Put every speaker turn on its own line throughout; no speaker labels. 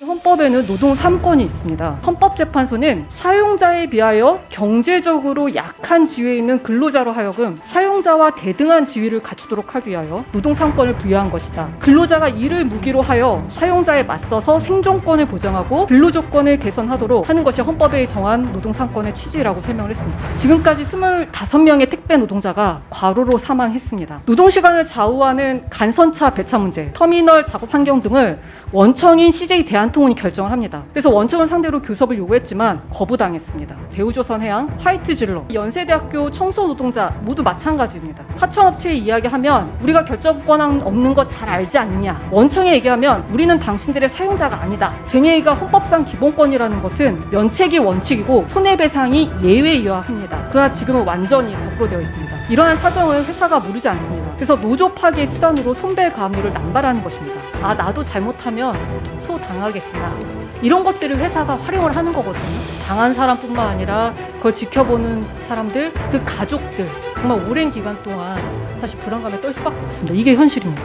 헌법에는 노동 3권이 있습니다. 헌법재판소는 사용자에 비하여 경제적으로 약한 지위에 있는 근로자로 하여금 사용 자와 대등한 지위를 갖추도록 하기 위하여 노동 3권을 부여한 것이다. 근로자가 이를 무기로 하여 사용자에 맞서서 생존권을 보장하고 근로조건을 개선하도록 하는 것이 헌법에 정한 노동 3권의 취지라고 설명을 했습니다. 지금까지 25명의 택배 노동자가 과로로 사망했습니다. 노동시간을 좌우하는 간선차 배차 문제, 터미널 작업 환경 등을 원청인 CJ 대한통운이 결정을 합니다. 그래서 원청을 상대로 교섭을 요구했지만 거부당했습니다. 대우조선해양, 화이트질러, 연세대학교 청소 노동자 모두 마찬가지 입니다. 하청업체에 이야기하면 우리가 결정 권한 없는 거 잘 알지 않느냐. 원청에 얘기하면 우리는 당신들의 사용자가 아니다. 쟁의가 헌법상 기본권이라는 것은 면책이 원칙이고 손해배상이 예외이어야 합니다. 그러나 지금은 완전히 거꾸로 되어 있습니다. 이러한 사정을 회사가 모르지 않습니다. 그래서 노조 파괴 수단으로 손배 가압류를 남발하는 것입니다. 아 나도 잘못하면 소 당하겠구나. 이런 것들을 회사가 활용을 하는 거거든요. 당한 사람뿐만 아니라 그걸 지켜보는 사람들, 그 가족들 정말 오랜 기간 동안 사실 불안감에 떨 수밖에 없습니다. 이게 현실입니다.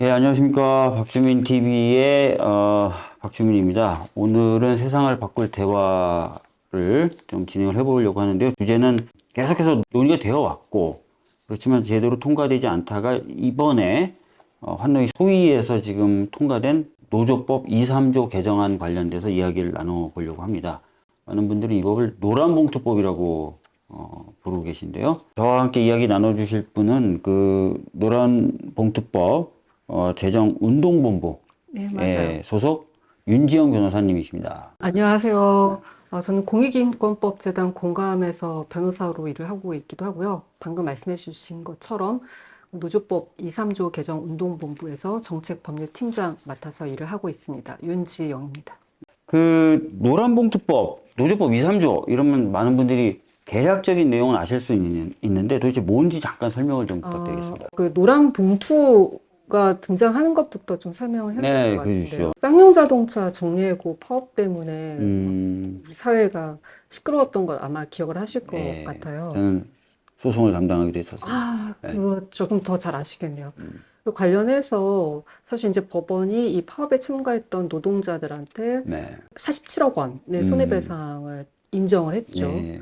예, 안녕하십니까. 박주민 TV의 어, 박주민입니다. 오늘은 세상을 바꿀 대화를 좀 진행을 해보려고 하는데요. 주제는 계속해서 논의가 되어 왔고, 그렇지만 제대로 통과되지 않다가 이번에 어, 환노위 소위에서 지금 통과된 노조법 2, 3조 개정안 관련돼서 이야기를 나눠보려고 합니다. 많은 분들이 이 법을 노란봉투법이라고 어, 부르고 계신데요. 저와 함께 이야기 나눠주실 분은 그 노란봉투법 어, 재정운동본부
네,
예, 소속 윤지영 변호사님이십니다.
안녕하세요. 어, 저는 공익인권법 재단 공감에서 변호사로 일을 하고 있기도 하고요. 방금 말씀해 주신 것처럼 노조법 2, 3조 개정 운동본부에서 정책법률팀장 맡아서 일을 하고 있습니다. 윤지영입니다.
그 노란봉투법, 노조법 2, 3조 이러면 많은 분들이 대략적인 내용은 아실 수 있는, 있는데 도대체 뭔지 잠깐 설명을 좀 부탁드리겠습니다.
어, 그 노란 봉투가 등장하는 것부터 좀 설명을 해야
네,
될것
그러시죠.
같은데요. 쌍용 자동차 정리해고 파업 때문에
음,
사회가 시끄러웠던 걸 아마 기억을 하실 것
네,
같아요.
저는 소송을 담당하기도 했어서.
아,
네.
그거 조금 더 잘 아시겠네요.
음.
그 관련해서 사실 이제 법원이 이 파업에 참가했던 노동자들한테
네.
47억 원의
음.
손해배상을 인정을 했죠.
네.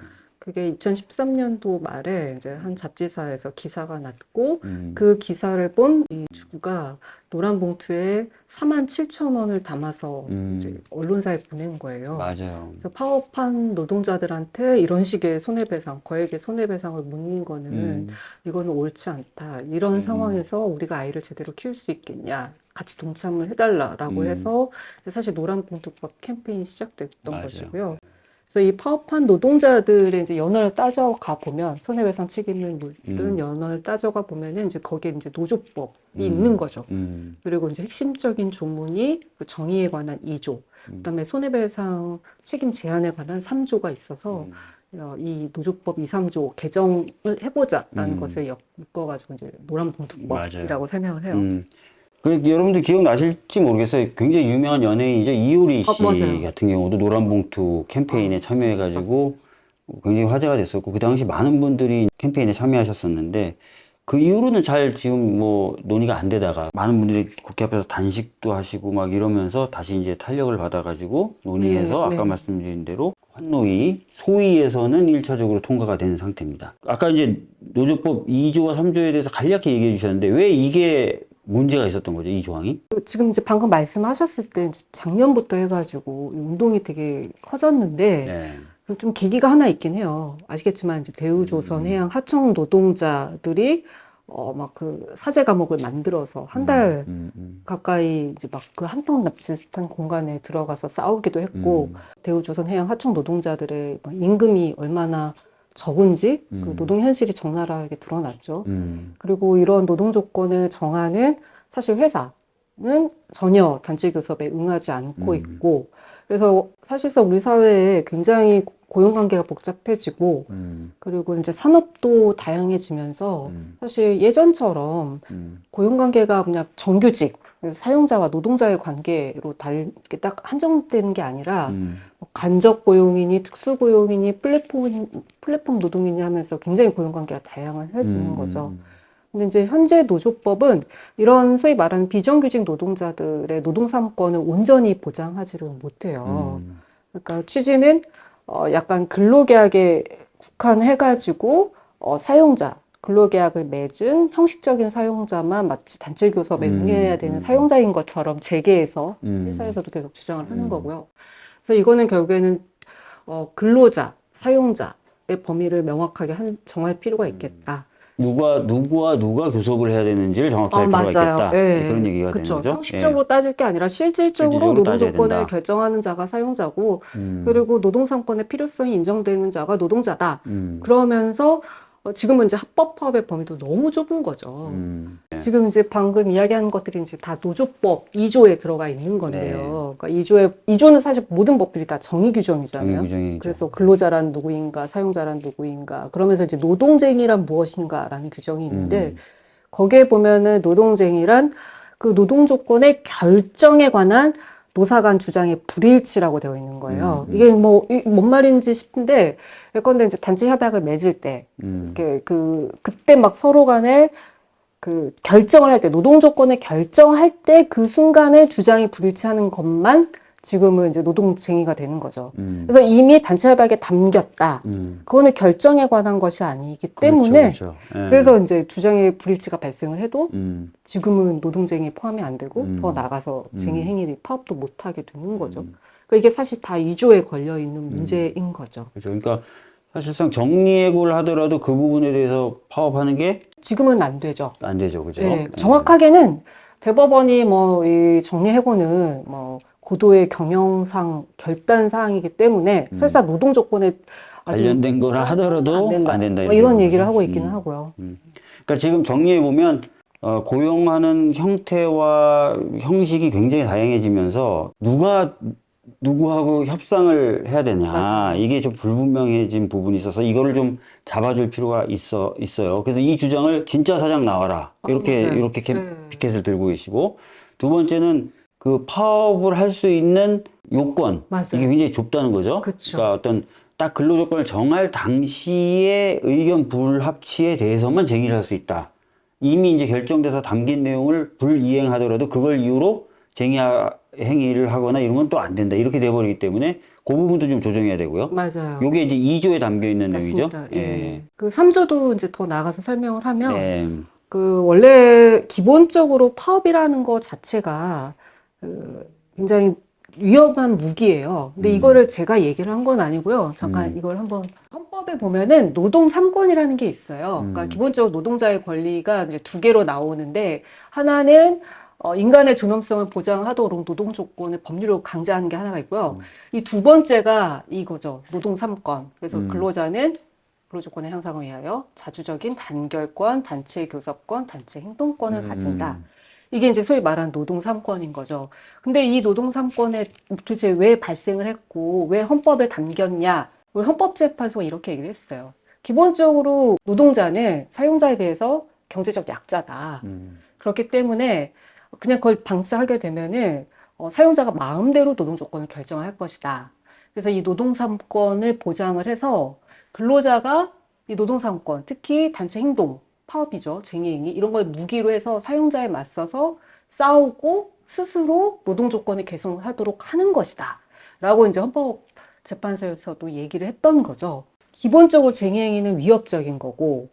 그게 2013년도 말에 이제 한 잡지사에서 기사가 났고
음,
그 기사를 본 이 주부가 노란 봉투에 4만 7천 원을 담아서
음.
이제 언론사에 보낸 거예요.
맞아요.
그래서 파업한 노동자들한테 이런 식의 손해배상, 거액의 손해배상을 묻는 거는
음,
이거는 옳지 않다. 이런
음.
상황에서 우리가 아이를 제대로 키울 수 있겠냐. 같이 동참을 해달라라고
음.
해서 사실 노란 봉투법 캠페인이 시작됐던
맞아요.
것이고요. 그래서 이 파업한 노동자들의 이제 연원을 따져가 보면 손해배상 책임을 물은
음.
연원을 따져가 보면은 이제 거기에 이제 노조법이
음.
있는 거죠.
음,
그리고 이제 핵심적인 조문이 그 정의에 관한 2조,
음.
그다음에 손해배상 책임 제한에 관한 3조가 있어서
음.
어, 이 노조법 2, 3조 개정을 해보자라는
음.
것을 엮- 묶어가지고 이제 노란봉투법이라고. 설명을 해요.
음. 그 여러분들 기억나실지 모르겠어요. 굉장히 유명한 연예인이죠. 이효리 씨
어.
같은 경우도 노란봉투 캠페인에
아,
참여해가지고 굉장히 화제가 됐었고 그 당시 많은 분들이 캠페인에 참여하셨었는데 그 이후로는 잘 지금 뭐 논의가 안 되다가 많은 분들이 국회 앞에서 단식도 하시고 막 이러면서 다시 이제 탄력을 받아가지고 논의해서
네,
아까
네.
말씀드린 대로 환노위 소위에서는 1차적으로 통과가 된 상태입니다. 아까 이제 노조법 2조와 3조에 대해서 간략히 얘기해 주셨는데 왜 이게 문제가 있었던 거죠, 이 조항이?
지금 이제 방금 말씀하셨을 때 작년부터 해가지고 이 운동이 되게 커졌는데
네.
그좀 계기가 하나 있긴 해요. 아시겠지만 이제 대우조선
음.
해양 하청 노동자들이 어 막 그 사제 감옥을 만들어서 한달
음, 음,
가까이 이제 막 그 한통 납치한 공간에 들어가서 싸우기도 했고
음,
대우조선 해양 하청 노동자들의 막 임금이 얼마나 적은지 그
음.
노동 현실이 적나라하게 드러났죠.
음,
그리고 이런 노동 조건을 정하는 사실 회사는 전혀 단체 교섭에 응하지 않고
음.
있고 그래서 사실상 우리 사회에 굉장히 고용 관계가 복잡해지고
음,
그리고 이제 산업도 다양해지면서
음,
사실 예전처럼
음,
고용 관계가 그냥 정규직 사용자와 노동자의 관계로 달, 이렇게 딱 한정되는 게 아니라
음.
뭐 간접 고용이니 특수 고용이니 플랫폼 플랫폼 노동이니 하면서 굉장히 고용 관계가 다양해지는
음.
거죠. 근데 이제 현재 노조법은 이런 소위 말하는 비정규직 노동자들의 노동 삼권을 온전히 보장하지를 못해요.
음.
그러니까 취지는 어 약간 근로계약에 국한해가지고 어 사용자 근로계약을 맺은 형식적인 사용자만 마치 단체 교섭에
음,
응해야 되는
음.
사용자인 것처럼 재계에서
음.
회사에서도 계속 주장을 하는
음.
거고요. 그래서 이거는 결국에는 어, 근로자, 사용자의 범위를 명확하게 한, 정할 필요가 있겠다.
누가 누구와 누가 교섭을 해야 되는지를 할 필요가 있겠다.
예,
그런 얘기가
그쵸.
되는 거죠.
형식적으로 따질 게 아니라 실질적으로
실질적으로
노동 조건을
된다.
결정하는 자가 사용자고
예. 음.
그리고 노동 삼권의 필요성이 인정되는 자가 노동자다.
음.
그러면서 어, 지금은 이제 합법화의 범위도 너무 좁은 거죠.
음. 네.
지금 이제 방금 이야기한 것들이 이제 다 노조법 2조에 들어가 있는 건데요. 그러니까 2조에 2조는 사실 모든 법들이 다 정의 규정이잖아요.
정의.
그래서 근로자란 누구인가, 사용자란 누구인가, 그러면서 이제 노동쟁이란 무엇인가라는 규정이 있는데
음.
거기에 보면은 노동쟁이란 그 노동 조건의 결정에 관한 노사 간 주장의 불일치라고 되어 있는 거예요.
음, 음.
이게 뭐, 이- 뭔 말인지 싶은데, 예컨대 이제 단체 협약을 맺을 때,
음.
이렇게 그, 그때 막 서로 간에 그 결정을 할 때, 노동 조건을 결정할 때 그 순간에 주장이 불일치하는 것만 지금은 이제 노동쟁의가 되는 거죠.
음.
그래서 이미 단체 협약에 담겼다.
음.
그거는 결정에 관한 것이 아니기 때문에
그렇죠, 그렇죠. 예.
그래서 이제 주장의 불일치가 발생을 해도
음.
지금은 노동쟁이 포함이 안 되고
음.
더 나가서 쟁의
음.
행위를 파업도 못 하게 되는 거죠.
음.
그러니까 이게 사실 다 2조에 걸려 있는 문제인 거죠.
그렇죠. 그러니까 사실상 정리해고를 하더라도 그 부분에 대해서 파업하는 게안
지금은 안 되죠.
되죠, 그죠?
네,
예.
정확하게는 대법원이 뭐 이 정리해고는 뭐 고도의 경영상 결단 사항이기 때문에
음.
설사 노동 조건에
관련된 거라 하더라도
안 된다.
안 된다.
뭐 이런
이런
얘기를. 하고 있기는
음.
하고요.
그러니까 지금 정리해 보면 어, 고용하는 형태와 형식이 굉장히 다양해지면서 누가 누구하고 협상을 해야 되냐
맞아요.
이게 좀 불분명해진 부분이 있어서 이거를 좀 잡아줄 필요가 있어 있어요. 그래서 이 주장을 진짜 사장 나와라
아,
이렇게
맞아요.
이렇게 캠,
네.
피켓을 들고 계시고 두 번째는 그 파업을 할 수 있는 요건
맞아요.
이게 굉장히 좁다는 거죠.
그쵸.
그러니까 어떤 딱 근로 조건을 정할 당시의 의견 불합치에 대해서만 제기를 할 수 있다. 이미 이제 결정돼서 담긴 내용을 불이행하더라도 그걸 이유로 쟁의 행위를 하거나 이런 건 또 안 된다. 이렇게 돼버리기 때문에 그 부분도 좀 조정해야 되고요.
맞아요.
요게 이제 2조에 담겨 있는 내용이죠.
맞습니다. 예. 그 3조도 이제 더 나가서 설명을 하면
예.
그 원래 기본적으로 파업이라는 것 자체가 그 굉장히 위험한 무기예요. 근데
음.
이거를 제가 얘기를 한 건 아니고요. 잠깐
음.
이걸 한번 헌법에 보면은 노동 3권이라는 게 있어요. 그러니까
음.
기본적으로 노동자의 권리가 이제 두 개로 나오는데 하나는 어, 인간의 존엄성을 보장하도록 노동 조건을 법률로 강제하는 게 하나가 있고요.
음.
이두 번째가 이거죠. 노동 3권. 그래서
음.
근로자는 근로조건의 향상을 위하여 자주적인 단결권, 단체 교섭권, 단체 행동권을
음.
가진다. 이게 이제 소위 말하는 노동 3권인 거죠. 근데 이 노동 3권에 도대체 왜 발생을 했고, 왜 헌법에 담겼냐? 우리 헌법재판소가 이렇게 얘기를 했어요. 기본적으로 노동자는 사용자에 비해서 경제적 약자다.
음.
그렇기 때문에 그냥 그걸 방치하게 되면은 어, 사용자가 마음대로 노동 조건을 결정할 것이다. 그래서 이 노동 3권을 보장을 해서 근로자가 이 노동 3권, 특히 단체 행동, 파업이죠, 쟁의행위 이런 걸 무기로 해서 사용자에 맞서서 싸우고 스스로 노동 조건을 개선하도록 하는 것이다. 라고 이제 헌법재판소에서도 얘기를 했던 거죠. 기본적으로 쟁의행위는 위협적인 거고,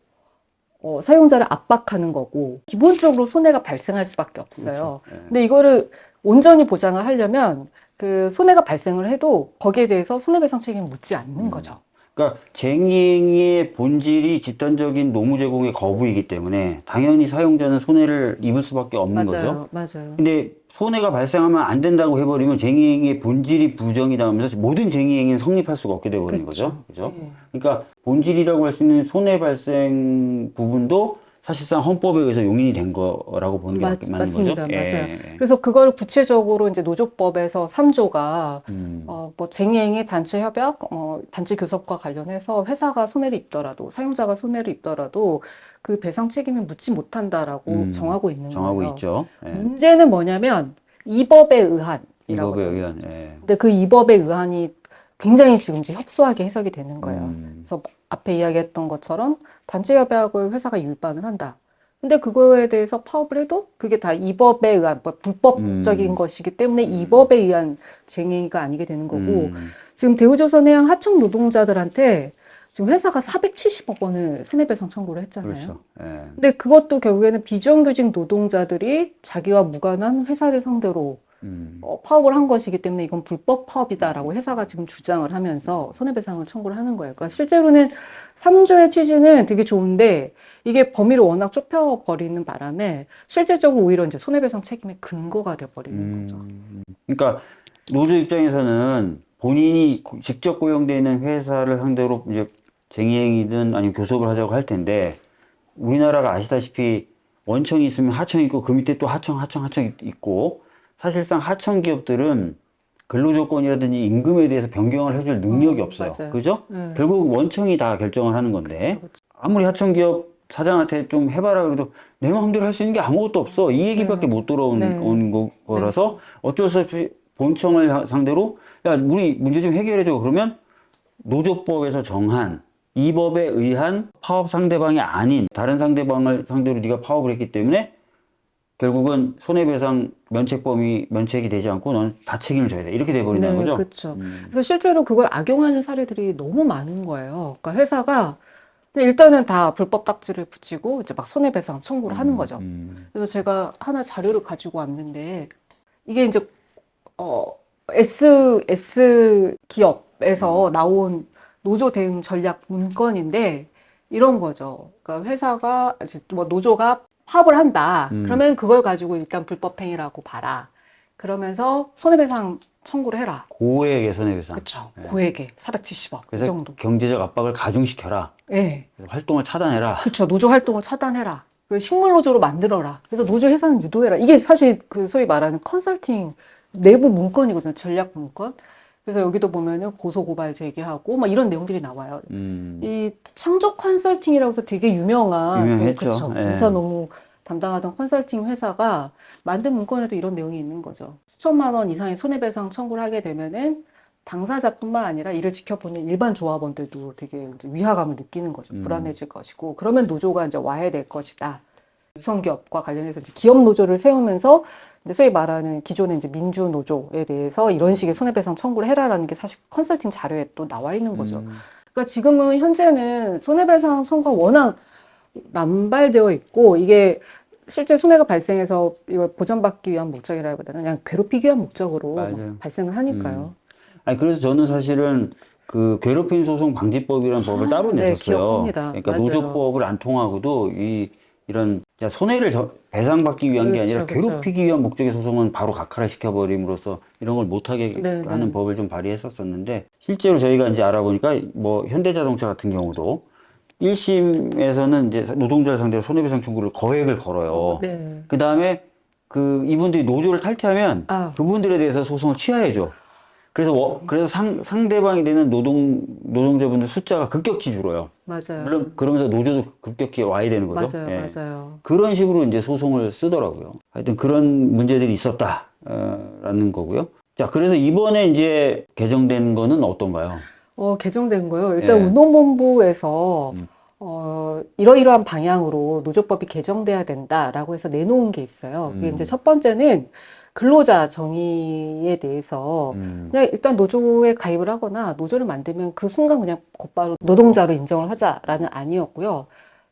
어, 사용자를 압박하는 거고, 기본적으로 손해가 발생할 수밖에 없어요.
그렇죠. 예.
근데 이거를 온전히 보장을 하려면 그 손해가 발생을 해도 거기에 대해서 손해배상 책임을 묻지 않는
음.
거죠.
그러니까 쟁의의 본질이 집단적인 노무 제공의 거부이기 때문에 당연히 사용자는 손해를 입을 수밖에 없는 거죠.
맞아요, 맞아요.
근데 손해가 발생하면 안 된다고 해버리면 쟁의행위의 본질이 부정이다 하면서 모든 쟁의행위는 성립할 수가 없게 되버리는 거죠. 그죠?
네.
그러니까 본질이라고 할 수 있는 손해 발생 부분도 사실상 헌법에 의해서 용인이 된 거라고 보는 게
맞-
맞, 맞는
맞습니다.
거죠?
맞아요.
예.
그래서 그걸 구체적으로 이제 노조법에서 3조가
음.
어, 뭐 쟁행의 단체 협약, 어, 단체 교섭과 관련해서 회사가 손해를 입더라도 사용자가 손해를 입더라도 그 배상 책임을 묻지 못한다라고
음,
정하고 있는
정하고
거예요.
있죠. 예.
문제는 뭐냐면 이 법에 의한이라고
이법에
해요.
의한. 예.
근데 그 이 법에 의한이 굉장히 지금 이제 협소하게 해석이 되는 거예요.
음.
그래서 앞에 이야기했던 것처럼 단체 협약을 회사가 율반을 한다. 근데 그거에 대해서 파업을 해도 그게 다 이 법에 의한 뭐 불법적인
음.
것이기 때문에 이 법에 의한 쟁의가 아니게 되는 거고
음.
지금 대우조선해양 하청 노동자들한테 지금 회사가 470억 원을 손해배상 청구를 했잖아요.
그렇죠. 예.
근데 그것도 결국에는 비정규직 노동자들이 자기와 무관한 회사를 상대로
음.
어, 파업을 한 것이기 때문에 이건 불법 파업이다라고 회사가 지금 주장을 하면서 손해배상을 청구를 하는 거예요. 그러니까 실제로는 3조의 취지는 되게 좋은데 이게 범위를 워낙 좁혀버리는 바람에 실제적으로 오히려 이제 손해배상 책임의 근거가 돼버리는 거죠.
음. 그러니까 노조 입장에서는 본인이 고- 직접 고용되어 있는 회사를 상대로 이제 쟁의행위든 아니면 교섭을 하자고 할 텐데 우리나라가 아시다시피 원청이 있으면 하청이 있고 그 밑에 또 하청, 하청, 하청 있고 사실상 하청 기업들은 근로조건이라든지 임금에 대해서 변경을 해줄 능력이
어,
없어요.
맞아요.
그죠?
네.
결국 원청이 다 결정을 하는 건데
그렇죠.
아무리 하청기업 사장한테 좀 해봐라 그래도 내 마음대로 할 수 있는 게 아무것도 없어 이 얘기밖에 못 들어온
네.
거, 거라서 어쩔 수 없이 본청을 하- 상대로 야 우리 문제 좀 해결해줘 그러면 노조법에서 정한 이 법에 의한 파업 상대방이 아닌 다른 상대방을 상대로 네가 파업을 했기 때문에 결국은 손해배상 면책 범위 면책이 되지 않고 넌 다 책임을 져야 돼 이렇게 돼버린다는
네,
거죠.
그렇죠.
음.
그래서 실제로 그걸 악용하는 사례들이 너무 많은 거예요. 그러니까 회사가 일단은 다 불법 딱지를 붙이고 이제 막 손해배상 청구를 하는 거죠.
음.
그래서 제가 하나 자료를 가지고 왔는데 이게 이제 어 S S 기업에서 나온 노조 대응 전략 문건인데 이런 거죠. 그러니까 회사가 이제 뭐 노조가 파업을 한다.
음.
그러면 그걸 가지고 일단 불법 행위라고 봐라. 그러면서 손해배상 청구를 해라.
고액의 손해배상.
그렇죠.
네.
고액에 470억 이
그래서
정도.
경제적 압박을 가중시켜라.
예.
그래서 활동을 차단해라.
그렇죠. 노조 활동을 차단해라. 그리고 식물 노조로 만들어라. 그래서 노조 해산은 유도해라. 이게 사실 그 소위 말하는 컨설팅 내부 문건이거든요. 전략 문건. 그래서 여기도 보면은 고소 고발 제기하고 막 이런 내용들이 나와요.
음.
이 창조 컨설팅이라고 해서 되게 유명한
유명했죠.
그쵸.
예.
인사 너무 담당하던 컨설팅 회사가 만든 문건에도 이런 내용이 있는 거죠. 수천만 원 이상의 손해배상 청구를 하게 되면은 당사자뿐만 아니라 이를 지켜보는 일반 조합원들도 되게 위화감을 느끼는 거죠.
음.
불안해질 것이고 그러면 노조가 이제 와해될 것이다. 유성기업과 관련해서 기업 노조를 세우면서 이제 소위 말하는 기존의 이제 민주 노조에 대해서 이런 식의 손해배상 청구를 해라라는 게 사실 컨설팅 자료에 또 나와 있는 거죠.
음.
그러니까 지금은 현재는 손해배상 청구가 워낙 남발되어 있고 이게 실제 손해가 발생해서 이걸 보전받기 위한 목적이라기보다는 그냥 괴롭히기 위한 목적으로. 발생을 하니까요.
아니 그래서 저는 사실은 그 괴롭힘 소송 방지법이라는 법을 따로
네,
냈었어요.
기억합니다.
그러니까
맞아요.
노조법을 안 통하고도 이 이런 손해를 저- 배상받기 위한 게
그렇죠,
아니라
그렇죠.
괴롭히기 위한 목적의 소송은 바로 각하를 시켜버림으로써 이런 걸 못하게
네,
하는
네.
법을 좀 발의했었었는데 실제로 저희가 이제 알아보니까 뭐 현대자동차 같은 경우도 1심에서는 이제 노동자를 상대로 손해배상 청구를 거액을 걸어요.
네.
그 다음에 그 이분들이 노조를 탈퇴하면
아.
그분들에 대해서 소송을 취하해줘. 그래서 워- 그래서 상, 상대방이 되는 노동 노동자분들 숫자가 급격히 줄어요.
맞아요.
물론 그러면서 노조도 급격히 와야 되는 거죠.
맞아요.
예.
맞아요.
그런 식으로 이제 소송을 쓰더라고요. 하여튼 그런 문제들이 있었다라는 거고요. 자, 그래서 이번에 이제 개정된 거는 어떤가요?
어, 개정된 거요. 일단
예.
운동본부에서
음.
어, 이러이러한 방향으로 노조법이 개정돼야 된다라고 해서 내놓은 게 있어요. 그게
음.
이제 첫 번째는 근로자 정의에 대해서
음,
그냥 일단 노조에 가입을 하거나 노조를 만들면 그 순간 그냥 곧바로 노동자로 인정을 하자라는 아니었고요.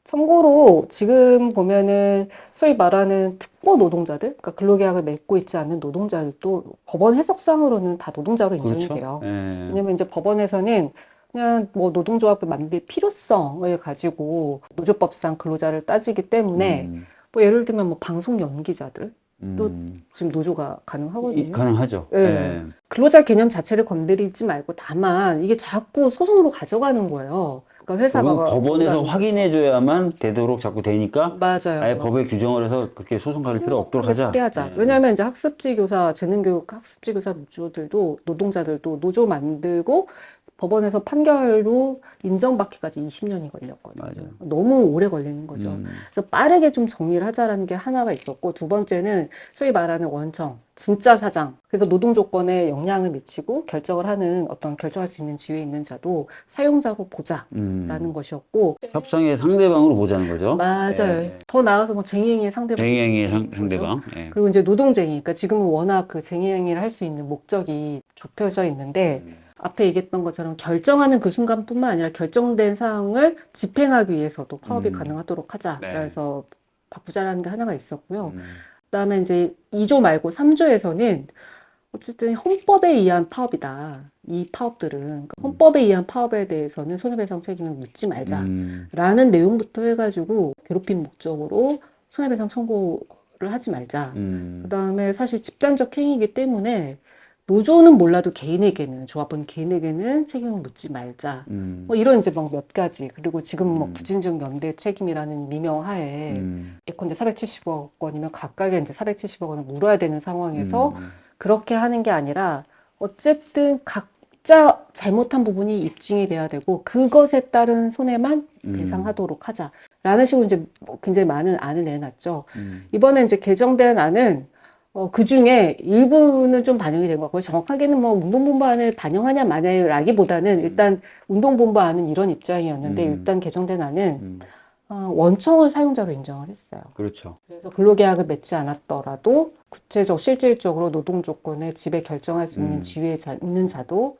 참고로 지금 보면은 소위 말하는 특보 노동자들, 그러니까 근로계약을 맺고 있지 않는 노동자들도 법원 해석상으로는 다 노동자로 인정이
그렇죠.
돼요.
예.
왜냐면 이제 법원에서는 그냥 뭐 노동조합을 만들 필요성을 가지고 노조법상 근로자를 따지기 때문에
음,
뭐 예를 들면 뭐 방송 연기자들 또
음.
지금 노조가
이-
가능하거든요.
가능하죠.
예.
예.
근로자 개념 자체를 건드리지 말고 다만 이게 자꾸 소송으로 가져가는 거예요. 그러니까 회사가
법원에서
중간-
확인해줘야만 되도록 자꾸 되니까
맞아요.
아예 법에 규정을 해서 그렇게 소송 갈 필요 없도록 하자.
처리하자.
네.
왜냐하면 이제 학습지 교사, 재능교육 학습지 교사 노조들도 노동자들도 노조 만들고 법원에서 판결로 인정받기까지 20년이 걸렸거든요.
맞아요.
너무 오래 걸리는 거죠.
음,
그래서 빠르게 좀 정리를 하자라는 게 하나가 있었고 두 번째는 소위 말하는 원청, 진짜 사장. 그래서 노동 조건에 영향을 미치고 결정을 하는 어떤 결정할 수 있는 지위에 있는 자도 사용자로 보자라는
음.
것이었고
협상의 상대방으로 보자는 거죠.
맞아요.
네.
더 나아가서 뭐 쟁의행위의 상대방
쟁의행위의 상. 상대방. 예.
그리고 이제 노동쟁이. 그러니까 지금은 워낙 그 쟁의행위를 할수 있는 목적이 좁혀져 있는데
음.
앞에 얘기했던 것처럼 결정하는 그 순간뿐만 아니라 결정된 사항을 집행하기 위해서도 파업이
음.
가능하도록 하자.
네.
그래서 바꾸자라는 게 하나가 있었고요.
음.
그다음에 이제 2조 말고 3조에서는 어쨌든 헌법에 의한 파업이다. 이 파업들은 그러니까 헌법에 의한 파업에 대해서는 손해배상 책임을 묻지 말자라는
음.
내용부터 해가지고 괴롭힘 목적으로 손해배상 청구를 하지 말자.
음.
그다음에 사실 집단적 행위이기 때문에 노조는 몰라도 개인에게는 조합원 개인에게는 책임을 묻지 말자.
음.
뭐 이런 이제 막 몇 가지 그리고 지금 뭐
음.
부진적 연대 책임이라는 미명하에
음.
예컨대 470억 원이면 각각에 이제 470억 원을 물어야 되는 상황에서
음.
그렇게 하는 게 아니라 어쨌든 각자 잘못한 부분이 입증이 돼야 되고 그것에 따른 손해만
음.
배상하도록 하자라는 식으로 이제 뭐 굉장히 많은 안을 내놨죠.
음.
이번에 이제 개정된 안은 어, 그 중에 일부는 좀 반영이 된 것 같고요. 정확하게는 뭐 운동본부 안을 반영하냐 마냐라기보다는 일단 운동본부 안은 이런 입장이었는데
음.
일단 개정된 안은
음.
어, 원청을 사용자로 인정을 했어요.
그렇죠.
그래서 근로계약을 맺지 않았더라도 구체적 실질적으로 노동 조건에 지배 결정할 수 있는
음.
지위에 자, 있는 자도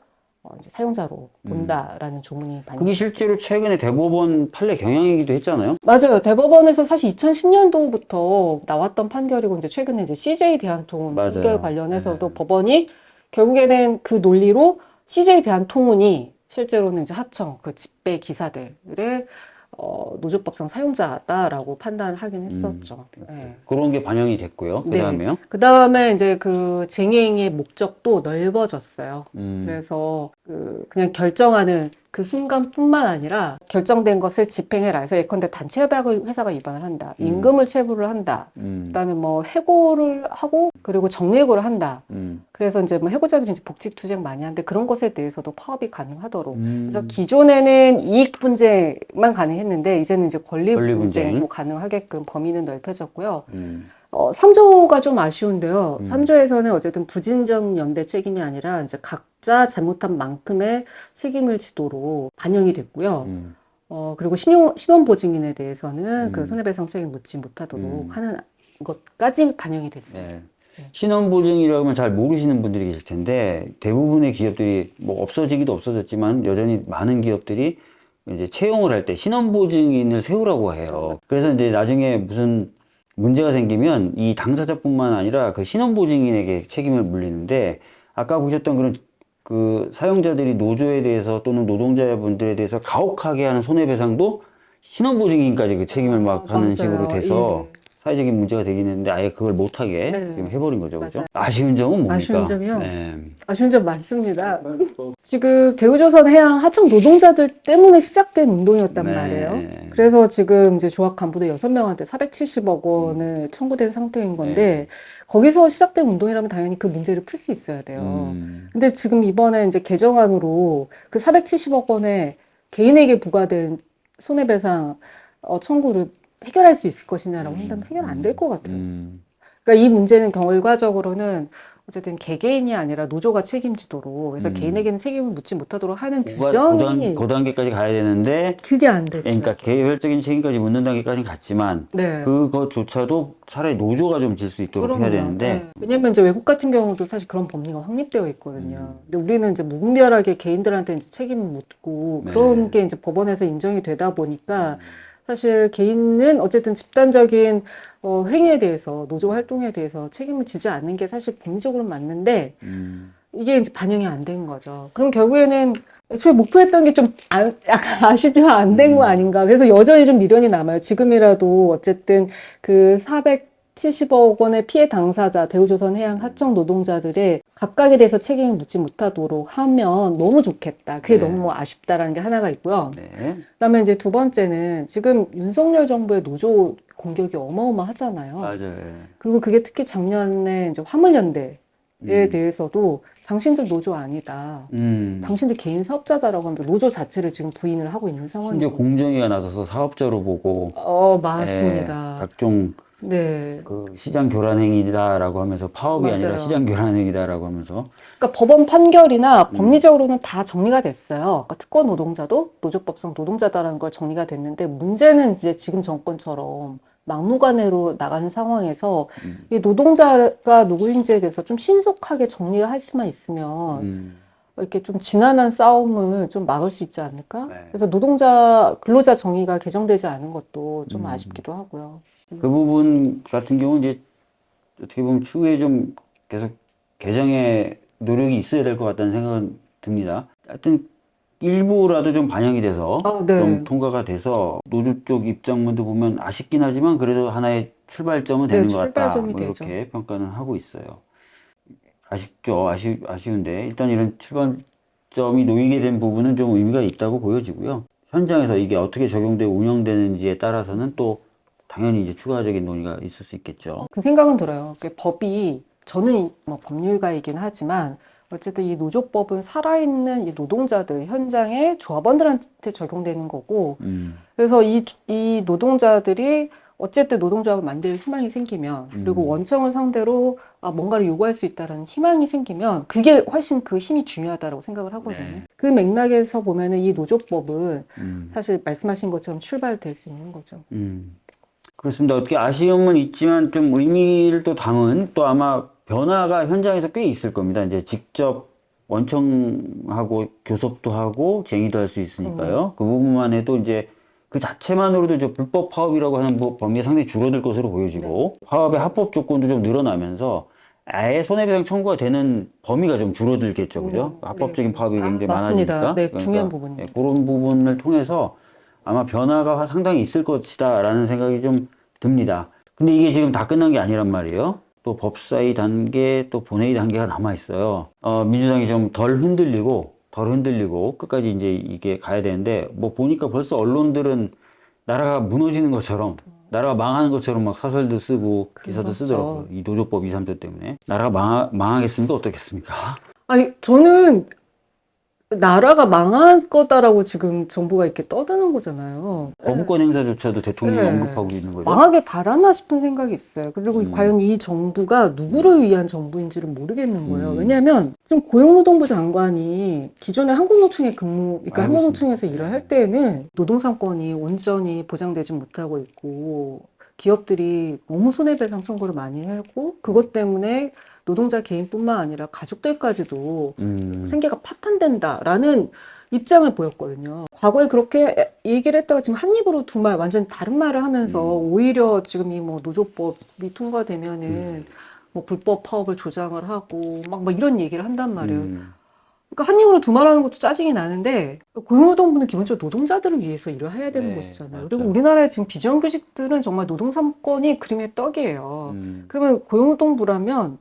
사용자로
음.
본다라는 조문이 반영.
그게 실제로 최근에 대법원 판례 경향이기도 했잖아요.
맞아요. 대법원에서 사실 2010년도부터 나왔던 판결이고 이제 최근에 이제 CJ 대한통운
맞아요.
판결 관련해서도
네.
법원이 결국에는 그 논리로 CJ 대한통운이 실제로는 이제 하청 그 집배 기사들의 어, 노조법상 사용자다라고 판단을 하긴 했었죠. 네.
그런 게 반영이 됐고요.
네.
그다음에요.
그 다음에 이제 그 쟁의행위의 목적도 넓어졌어요.
음.
그래서 그 그냥 결정하는 그 순간뿐만 아니라 결정된 것을 집행해라 해서 예컨대 단체 협약을 회사가 위반을 한다.
음.
임금을 체불을 한다.
음.
그다음에 뭐 해고를 하고 그리고 정리해고를 한다.
음.
그래서 이제 뭐 해고자들이 이제 복직 투쟁 많이 하는데 그런 것에 대해서도 파업이 가능하도록.
음.
그래서 기존에는 이익 분쟁만 가능했는데 이제는 이제 권리
권리 분쟁.
분쟁도 가능하게끔 범위는 넓혀졌고요.
음.
어, 3조가 좀 아쉬운데요.
음.
3조에서는 어쨌든 부진적 연대 책임이 아니라 이제 각자 잘못한 만큼의 책임을 지도록 반영이 됐고요.
음.
어, 그리고 신용, 신원보증인에 대해서는
음.
그 손해배상 책임 묻지 못하도록
음.
하는 것까지 반영이 됐어요.
네.
네.
신원보증이라고 하면 잘 모르시는 분들이 계실 텐데 대부분의 기업들이 뭐 없어지기도 없어졌지만 여전히 많은 기업들이 이제 채용을 할 때 신원보증인을 세우라고 해요. 그래서 이제 나중에 무슨 문제가 생기면 이 당사자뿐만 아니라 그 신원보증인에게 책임을 물리는데 아까 보셨던 그런 그 사용자들이 노조에 대해서 또는 노동자분들에 대해서 가혹하게 하는 손해배상도 신원보증인까지 그 책임을 막
아,
하는
맞아요.
식으로 돼서
예.
사회적인 문제가 되긴 했는데 아예 그걸 못하게
네.
해버린 거죠. 그죠?
맞아요.
아쉬운 점은 뭡니까?
아쉬운 점이요?
네.
아쉬운 점 많습니다. 지금 대우조선 해양 하청 노동자들 때문에 시작된 운동이었단
네.
말이에요. 그래서 지금 이제 조합 간부들 6명한테 470억
음.
원을 청구된 상태인 건데 거기서 시작된 운동이라면 당연히 그 문제를 풀 수 있어야 돼요.
음.
근데 지금 이번에 이제 개정안으로 그 470억 원에 개인에게 부과된 손해배상 어, 청구를 해결할 수 있을 것이냐라고 한다면 해결 안 될 것 같아요.
음.
그러니까 이 문제는 결과적으로는 어쨌든 개개인이 아니라 노조가 책임지도록 그래서
음.
개인에게는 책임을 묻지 못하도록 하는 규정이
고단, 그 단계까지 가야 되는데
그게 안 되죠.
그러니까 개별적인 책임까지 묻는 단계까지는 갔지만
네.
그것조차도 차라리 노조가 좀 질 수 있도록 해야
그럼요.
되는데
네. 왜냐면 이제 외국 같은 경우도 사실 그런 법리가 확립되어 있거든요.
음.
근데 우리는 이제 무분별하게 개인들한테 이제 책임을 묻고
네.
그런 게 이제 법원에서 인정이 되다 보니까 사실 개인은 어쨌든 집단적인 어, 행위에 대해서 노조 활동에 대해서 책임을 지지 않는 게 사실 법리적으로 맞는데
음.
이게 이제 반영이 안 된 거죠. 그럼 결국에는 애초에 목표했던 게 좀 약간 아쉽지만 안 된거
음.
아닌가. 그래서 여전히 좀 미련이 남아요. 지금이라도 어쨌든 그 70억 원의 피해 당사자 대우조선 해양 하청 노동자들의 각각에 대해서 책임을 묻지 못하도록 하면 너무 좋겠다. 그게
네.
너무 아쉽다라는 게 하나가 있고요.
네.
그다음에 이제 두 번째는 지금 윤석열 정부의 노조 공격이 어마어마하잖아요.
맞아요. 예.
그리고 그게 특히 작년에 이제 화물연대에
음.
대해서도 당신들 노조 아니다.
음.
당신들 개인 사업자다라고 하면서 노조 자체를 지금 부인을 하고 있는
심지어
상황이고.
공정위가 나서서 사업자로 보고
어,
예,
맞습니다.
각종
네.
그 시장 교란 행위다라고 하면서 파업이 아니라
맞아요.
시장 교란 행위다라고 하면서
그러니까 법원 판결이나
음.
법리적으로는 다 정리가 됐어요. 그러니까 특권 노동자도 노조법상 노동자다라는 걸 정리가 됐는데 문제는 이제 지금 정권처럼 막무가내로 나가는 상황에서
음.
이 노동자가 누구인지에 대해서 좀 신속하게 정리를 할 수만 있으면
음.
이렇게 좀 지난한 싸움을 좀 막을 수 있지 않을까?
네.
그래서 노동자 근로자 정의가 개정되지 않은 것도 좀
음.
아쉽기도 하고요.
그 부분 같은 경우는 이제 어떻게 보면 추후에 좀 계속 개정의 노력이 있어야 될 것 같다는 생각은 듭니다. 하여튼 일부라도 좀 반영이 돼서
아, 네.
좀 통과가 돼서 노조 쪽 입장문도 보면 아쉽긴 하지만 그래도 하나의 출발점은
네,
되는 것 같다. 뭐 이렇게
되죠.
평가는 하고 있어요. 아쉽죠. 아쉬, 아쉬운데 일단 이런 출발점이 놓이게 된 부분은 좀 의미가 있다고 보여지고요. 현장에서 이게 어떻게 적용되고 운영되는지에 따라서는 또 당연히 이제 추가적인 논의가 있을 수 있겠죠.
그 생각은 들어요. 그 법이 저는 이- 뭐 법률가이긴 하지만 어쨌든 이 노조법은 살아있는 이 노동자들 현장의 조합원들한테 적용되는 거고
음,
그래서 이, 이 노동자들이 어쨌든 노동조합을 만들 희망이 생기면 그리고
음.
원청을 상대로 아, 뭔가를 요구할 수 있다는 희망이 생기면 그게 훨씬 그 힘이 중요하다고 생각을 하거든요.
네.
그 맥락에서 보면 은 이 노조법은
음,
사실 말씀하신 것처럼 출발될 수 있는 거죠.
음. 그렇습니다. 어떻게 아쉬움은 있지만 좀 의미를 또 담은 또 아마 변화가 현장에서 꽤 있을 겁니다. 이제 직접 원청하고 교섭도 하고 쟁의도 할 수 있으니까요. 그 부분만 해도 이제 그 자체만으로도 이제 불법 파업이라고 하는 부- 범위가 상당히 줄어들 것으로 보여지고 파업의 합법 조건도 좀 늘어나면서 아예 손해배상 청구가 되는 범위가 좀 줄어들겠죠, 그죠?
음,
합법적인
네.
파업이
아,
굉장히. 많아지니까.
네,
그러니까
중요한 부분입니다.
네, 그런 부분을 통해서 아마 변화가 상당히 있을 것이다 라는 생각이 좀 듭니다. 근데 이게 지금 다 끝난 게 아니란 말이에요. 또 법사위 단계, 또 본회의 단계가 남아 있어요. 어, 민주당이 좀 덜 흔들리고, 덜 흔들리고 끝까지 이제 이게 가야 되는데, 뭐 보니까 벌써 언론들은 나라가 무너지는 것처럼, 나라가 망하는 것처럼 막 사설도 쓰고 기사도
그렇죠.
쓰더라고요. 이 노조법 2, 3조 때문에. 나라가 망하, 망하겠습니까? 어떻겠습니까?
아니, 저는 나라가 망할 거다라고 지금 정부가 이렇게 떠드는 거잖아요.
거부권 행사조차도 대통령이
네.
언급하고 있는 거죠.
망하길 바라나 싶은 생각이 있어요. 그리고
음.
과연 이 정부가 누구를 위한 정부인지를 모르겠는 거예요.
음.
왜냐하면 지금 고용노동부 장관이 기존에 한국노총에 근무, 그러니까
알고
한국노총에서. 일을 할 때에는 노동상권이 온전히 보장되지 못하고 있고 기업들이 너무 손해배상 청구를 많이 하고 그것 때문에 노동자 개인뿐만 아니라 가족들까지도
음.
생계가 파탄된다라는 입장을 보였거든요. 과거에 그렇게 얘기를 했다가 지금 한 입으로 두 말, 완전 다른 말을 하면서
음.
오히려 지금 이 뭐 노조법이 통과되면은
음.
뭐 불법 파업을 조장을 하고 막, 막 이런 얘기를 한단 말이에요.
음.
그러니까 한 입으로 두 말 하는 것도 짜증이 나는데 고용노동부는 기본적으로 노동자들을 위해서 일을 해야 되는
네,
곳이잖아요.
맞죠.
그리고 우리나라의 지금 비정규직들은 정말 노동삼권이 그림의 떡이에요.
음.
그러면 고용노동부라면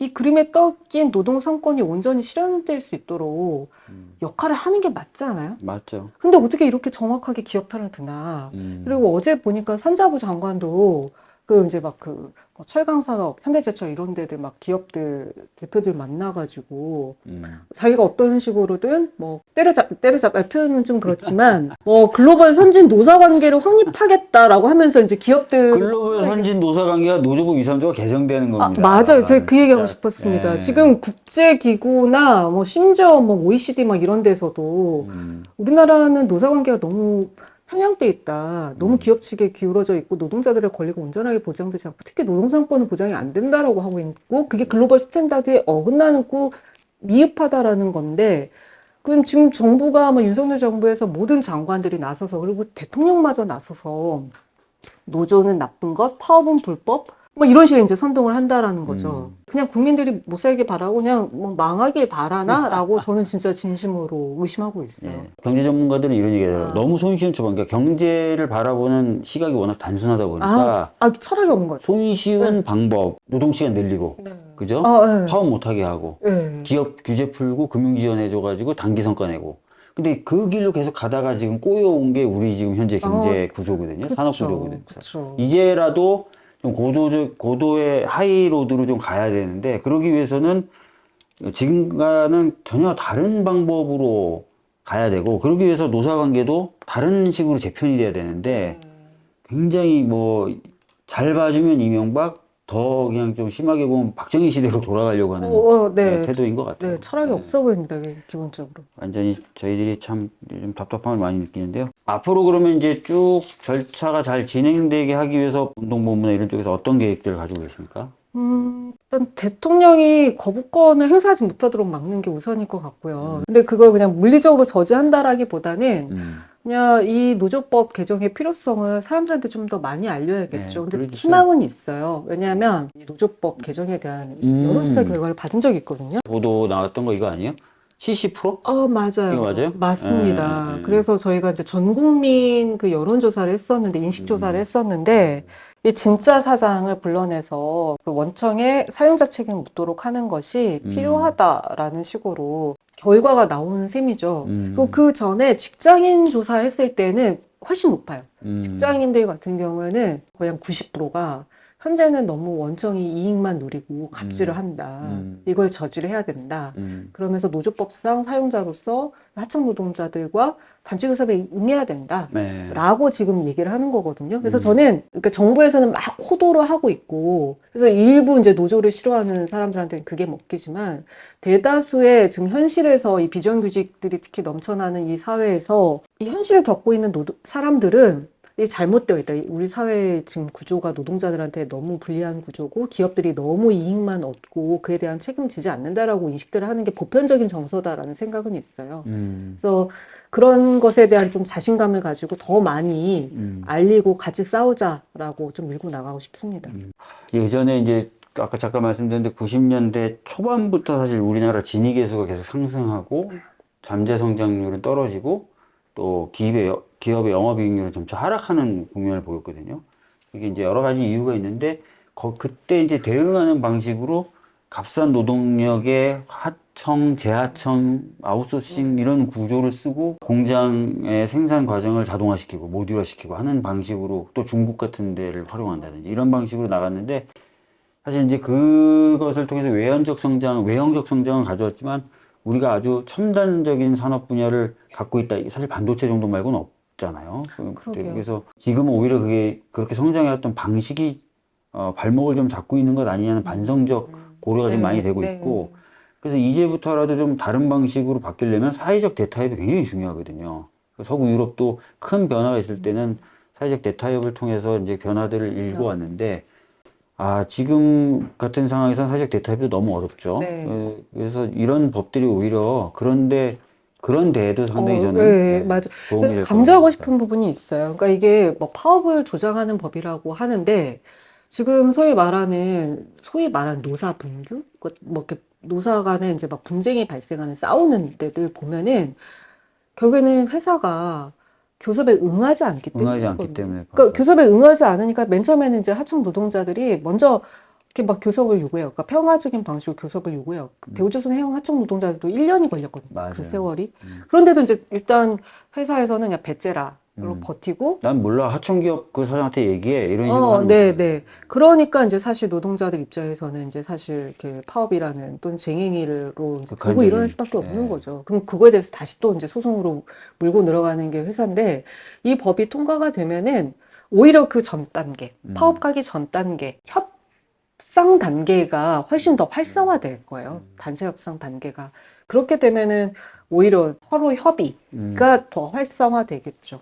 이 그림의 떡인 노동 삼권이 온전히 실현될 수 있도록
음.
역할을 하는 게 맞지 않아요?
맞죠.
근데 어떻게 이렇게 정확하게 기업 편을 드나?
음.
그리고 어제 보니까 산자부 장관도 그 이제 막그 뭐 철강 산업, 현대제철 이런 데들 막 기업들 대표들 만나가지고
음.
자기가 어떤 식으로든 뭐 때려잡 때려잡 아, 표현은 좀 그렇지만 뭐 글로벌 선진 노사 관계를 확립하겠다라고 하면서 이제 기업들
글로벌 선진 노사 관계가 노조법 2, 3조가 개정되는
아,
겁니다.
맞아요. 제가 그 얘기하고. 싶었습니다.
네.
지금 국제 기구나 뭐 심지어 뭐 OECD 막 이런 데서도
음.
우리나라는 노사 관계가 너무 편향돼 있다. 너무
음.
기업 측에 기울어져 있고 노동자들의 권리가 온전하게 보장되지 않고 특히 노동삼권은 보장이 안 된다라고 하고 있고 그게 global standard에 어긋나는 고 미흡하다라는 건데 그럼 지금 정부가 뭐 윤석열 정부에서 모든 장관들이 나서서 그리고 대통령마저 나서서 노조는 나쁜 것, 파업은 불법 뭐 이런 식의 이제 선동을 한다라는 거죠.
음.
그냥 국민들이 못 살길 바라고 그냥 뭐 망하길 바라나라고 저는 진짜 진심으로 의심하고 있어요.
예. 경제 전문가들은 이런 얘기해요.
아.
너무 손쉬운 처방. 그러니까 경제를 바라보는 시각이 워낙 단순하다 보니까
아, 철학이 없는 것 같아요.
손쉬운 방법, 노동 시간 늘리고,
네.
그죠?
아, 네.
파업 못하게 하고,
네.
기업 규제 풀고, 금융 지원해줘가지고 단기 성과 내고. 근데 그 길로 계속 가다가 지금 꼬여온 게 우리 지금 현재 경제 구조거든요. 산업 구조거든요. 이제라도 좀 고도적, 고도의 하이로드로 좀 가야 되는데, 그러기 위해서는 지금과는 전혀 다른 방법으로 가야 되고, 그러기 위해서 노사관계도 다른 식으로 재편이 돼야 되는데, 굉장히 뭐, 잘 봐주면 이명박, 더 그냥 좀 심하게 보면 박정희 시대로 돌아가려고 하는
어, 어, 네.
태도인 것 같아요.
네, 철학이
네.
없어 보입니다, 기본적으로.
완전히 저희들이 참 좀 답답함을 많이 느끼는데요. 앞으로 그러면 이제 쭉 절차가 잘 진행되게 하기 위해서 운동본부나 이런 쪽에서 어떤 계획들을 가지고 계십니까?
음, 일단 대통령이 거부권을 행사하지 못하도록 막는 게 우선일 것 같고요. 근데 그걸 그냥 물리적으로 저지한다라기보다는
음.
그냥 이 노조법 개정의 필요성을 사람들한테 좀 더 많이 알려야겠죠.
네,
근데
그래주세요.
희망은 있어요. 왜냐하면 이 노조법 개정에 대한
음.
여론조사 결과를 받은 적이 있거든요.
보도 나왔던 거 이거 아니에요? 70%?
어, 맞아요.
이거 맞아요?
맞습니다.
네, 네.
그래서 저희가 이제 전 국민 그 여론조사를 했었는데, 인식조사를
음.
했었는데, 이 진짜 사장을 불러내서 그 원청에 사용자 책임을 묻도록 하는 것이
음.
필요하다라는 식으로 결과가 나오는 셈이죠.
음.
그리고 그 전에 직장인 조사했을 때는 훨씬 높아요.
음.
직장인들 같은 경우에는 거의 한 90%가 현재는 너무 원청이 이익만 노리고 갑질을
음.
한다.
음.
이걸 저지를 해야 된다.
음.
그러면서 노조법상 사용자로서 하청 노동자들과 단체 교섭에 응해야 된다.
네.
라고 지금 얘기를 하는 거거든요. 그래서
음.
저는 그러니까 정부에서는 막 호도를 하고 있고 그래서 일부 이제 노조를 싫어하는 사람들한테는 그게 먹히지만 대다수의 지금 현실에서 이 비정규직들이 특히 넘쳐나는 이 사회에서 이 현실을 겪고 있는 노 사람들은 이 잘못되어 있다. 우리 사회 지금 구조가 노동자들한테 너무 불리한 구조고 기업들이 너무 이익만 얻고 그에 대한 책임지지 않는다라고 인식들을 하는 게 보편적인 정서다라는 생각은 있어요.
음.
그래서 그런 것에 대한 좀 자신감을 가지고 더 많이
음.
알리고 같이 싸우자라고 좀 밀고 나가고 싶습니다.
예전에 이제 아까 잠깐 말씀드렸는데 90년대 초반부터 사실 우리나라 진위 계수가 계속 상승하고 잠재 성장률은 떨어지고 또 기업의, 여- 기업의 영업이익률은 점차 하락하는 국면을 보였거든요. 이게 이제 여러 가지 이유가 있는데 거- 그때 이제 대응하는 방식으로 값싼 노동력의 하청, 재하청, 아웃소싱 이런 구조를 쓰고 공장의 생산 과정을 자동화시키고 모듈화시키고 하는 방식으로 또 중국 같은 데를 활용한다든지 이런 방식으로 나갔는데 사실 이제 그것을 통해서 외연적 성장, 외형적 성장을 가져왔지만 우리가 아주 첨단적인 산업 분야를 갖고 있다. 사실 반도체 정도 말고는 없잖아요. 그-
그러게요.
그래서 지금은 오히려 그게 그렇게 성장해왔던 방식이 어, 발목을 좀 잡고 있는 것 아니냐는 반성적 고려가 좀
네,
많이 되고
네.
있고 그래서 이제부터라도 좀 다른 방식으로 바뀌려면 사회적 대타협이 굉장히 중요하거든요. 서구 유럽도 큰 변화가 있을 때는 사회적 대타협을 통해서 이제 변화들을 일궈 왔는데 아 지금 같은 상황에서는 사회적 대타협도 너무 어렵죠.
네.
어, 그래서 이런 법들이 오히려 그런데 그런 데에도 상당히
어,
저는
네,
네,
맞아.
도움이 될
강조하고. 싶은 부분이 있어요. 그러니까 이게 뭐 파업을 조장하는 법이라고 하는데 지금 소위 말하는 소위 말하는 노사 분규, 그뭐 이렇게 노사 간에 이제 막 분쟁이 발생하는 싸우는 데들 보면은 결국에는 회사가 교섭에 응하지 않기
응하지 않기. 때문에
그러니까 교섭에 응하지 않으니까 맨 처음에는 이제 하청 노동자들이 먼저 이렇게 막 교섭을 요구해요. 그러니까 평화적인 방식으로 교섭을 요구해요.
음.
대우조선 해양 하청 노동자들도 1년이 걸렸거든요.
맞아요.
그 세월이.
음.
그런데도 이제 일단 회사에서는 그냥 배째라 로
음.
버티고
난 몰라 하청기업 그 사장한테 얘기해 이런 식으로
어,
하는
네. 네. 그러니까 이제 사실 노동자들 입장에서는 이제 사실 이렇게 파업이라는 또는 쟁행위로 이제 들고
극한적인,
일어날 수밖에 없는
네.
거죠. 그럼 그거에 대해서 다시 또 이제 소송으로 물고 늘어가는 게 회사인데 이 법이 통과가 되면은 오히려 그 전 단계,
음.
파업 가기 전 단계, 협 상 단계가 훨씬 더 활성화될 거예요.
음.
단체 협상 단계가. 그렇게 되면은 오히려 서로 협의가
음.
더 활성화되겠죠.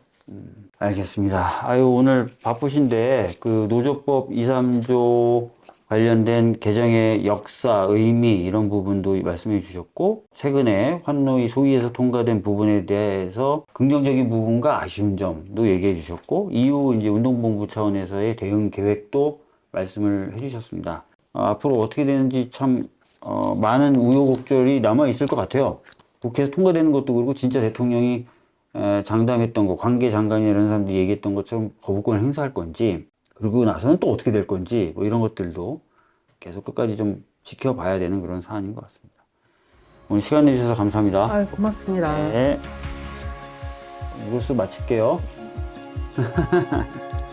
알겠습니다. 아유, 오늘 바쁘신데, 그 노조법 2, 3조 관련된 개정의 역사, 의미, 이런 부분도 말씀해 주셨고, 최근에 환노위 소위에서 통과된 부분에 대해서 긍정적인 부분과 아쉬운 점도 얘기해 주셨고, 이후 이제 운동본부 차원에서의 대응 계획도 말씀을 해 주셨습니다. 어, 앞으로 어떻게 되는지 참 어, 많은 우여곡절이 남아 있을 것 같아요. 국회에서 통과되는 것도 그렇고 진짜 대통령이 에, 장담했던 거, 관계 장관이나 이런 사람들이 얘기했던 것처럼 거부권을 행사할 건지, 그러고 나서는 또 어떻게 될 건지, 뭐 이런 것들도 계속 끝까지 좀 지켜봐야 되는 그런 사안인 것 같습니다. 오늘 시간 내주셔서 감사합니다.
아, 고맙습니다.
네. 이것으로 마칠게요.